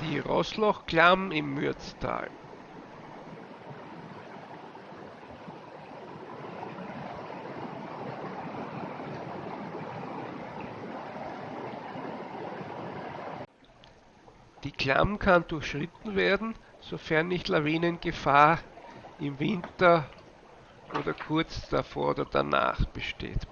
Die Rosslochklamm im Mürztal. Die Klamm kann durchschritten werden, sofern nicht Lawinengefahr im Winter oder kurz davor oder danach besteht.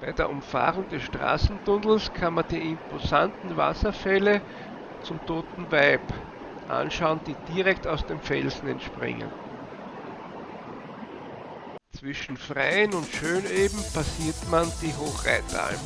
Bei der Umfahrung des Straßentunnels kann man die imposanten Wasserfälle zum Toten Weib anschauen, die direkt aus dem Felsen entspringen. Zwischen Freien und Schöneben passiert man die Hochreitalm.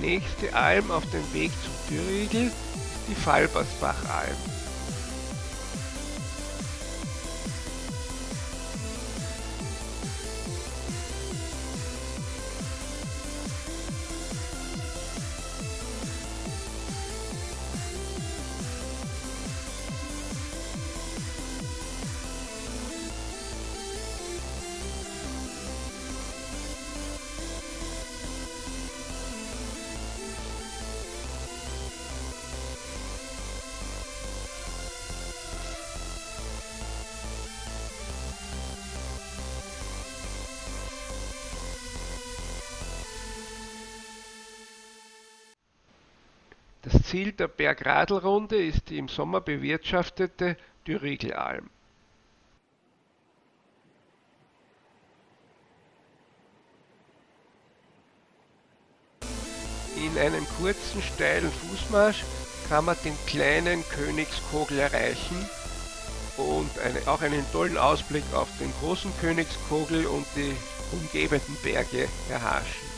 Nächste Alm auf dem Weg zum ist die Falbersbachalm. Das Ziel der Bergradlrunde ist die im Sommer bewirtschaftete Dürrigelalm. In einem kurzen, steilen Fußmarsch kann man den kleinen Königskogel erreichen und eine, auch einen tollen Ausblick auf den großen Königskogel und die umgebenden Berge erhaschen.